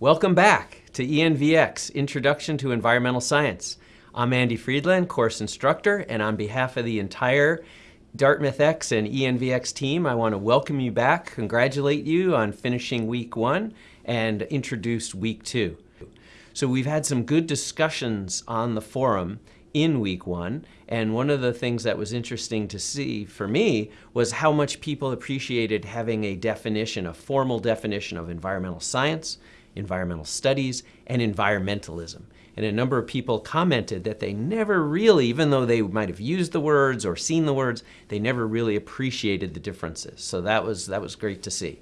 Welcome back to ENVX, Introduction to Environmental Science. I'm Andy Friedland, course instructor, and on behalf of the entire Dartmouth X and ENVX team, I want to welcome you back, congratulate you on finishing week one, and introduce week two. So we've had some good discussions on the forum in week one. And one of the things that was interesting to see for me was how much people appreciated having a definition, a formal definition of environmental science, environmental studies, and environmentalism. And a number of people commented that they never really, even though they might have used the words or seen the words, they never really appreciated the differences. So that was, that was great to see.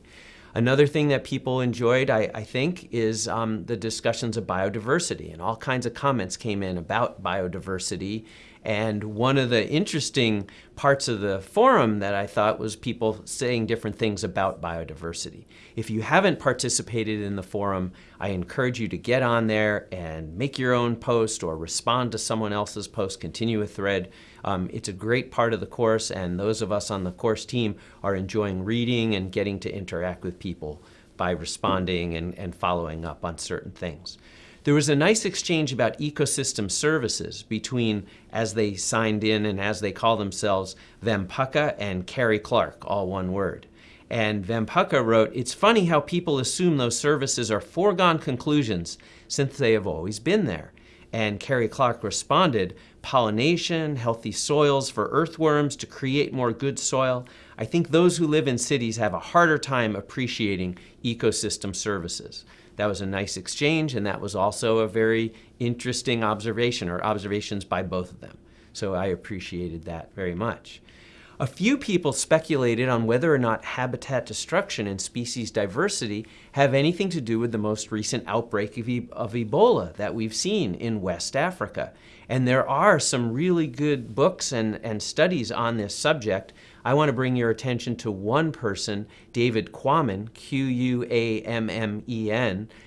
Another thing that people enjoyed, I, I think, is um, the discussions of biodiversity. And all kinds of comments came in about biodiversity and one of the interesting parts of the forum that I thought was people saying different things about biodiversity. If you haven't participated in the forum, I encourage you to get on there and make your own post or respond to someone else's post, continue a thread. Um, it's a great part of the course and those of us on the course team are enjoying reading and getting to interact with people by responding and, and following up on certain things. There was a nice exchange about ecosystem services between, as they signed in and as they call themselves, Vempaka and Carrie Clark, all one word. And Vempaka wrote, It's funny how people assume those services are foregone conclusions since they have always been there. And Carrie Clark responded, pollination, healthy soils for earthworms to create more good soil. I think those who live in cities have a harder time appreciating ecosystem services. That was a nice exchange, and that was also a very interesting observation, or observations by both of them. So I appreciated that very much. A few people speculated on whether or not habitat destruction and species diversity have anything to do with the most recent outbreak of, e of, Ebola that we've seen in West Africa. And there are some really good books and, and studies on this subject. I want to bring your attention to one person, David Quammen, Q-U-A-M-M-E-N,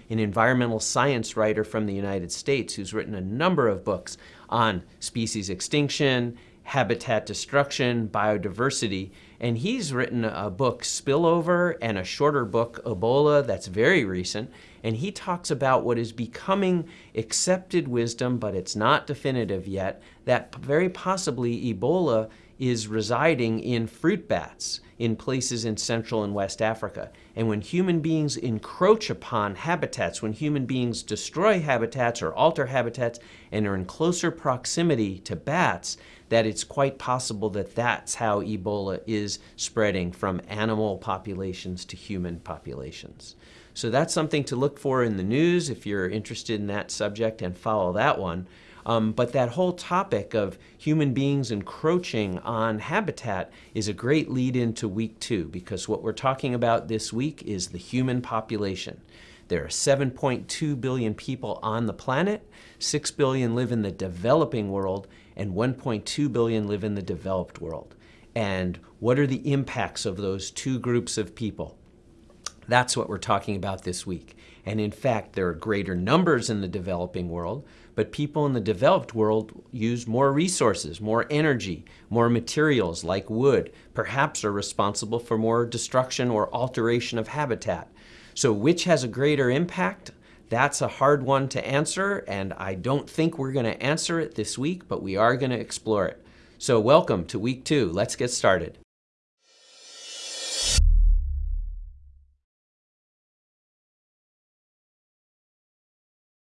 an environmental science writer from the United States who's written a number of books on species extinction, habitat destruction, biodiversity, and he's written a book, Spillover, and a shorter book, Ebola, that's very recent, and he talks about what is becoming accepted wisdom, but it's not definitive yet, that very possibly Ebola is residing in fruit bats in places in Central and West Africa. And when human beings encroach upon habitats, when human beings destroy habitats or alter habitats and are in closer proximity to bats, that it's quite possible that that's how Ebola is spreading from animal populations to human populations. So that's something to look for in the news if you're interested in that subject and follow that one. Um, but that whole topic of human beings encroaching on habitat is a great lead into week two because what we're talking about this week is the human population. There are 7.2 billion people on the planet, 6 billion live in the developing world, and 1.2 billion live in the developed world. And what are the impacts of those two groups of people? That's what we're talking about this week. And in fact, there are greater numbers in the developing world, but people in the developed world use more resources, more energy, more materials like wood, perhaps are responsible for more destruction or alteration of habitat. So which has a greater impact? That's a hard one to answer, and I don't think we're going to answer it this week, but we are going to explore it. So welcome to week two. Let's get started.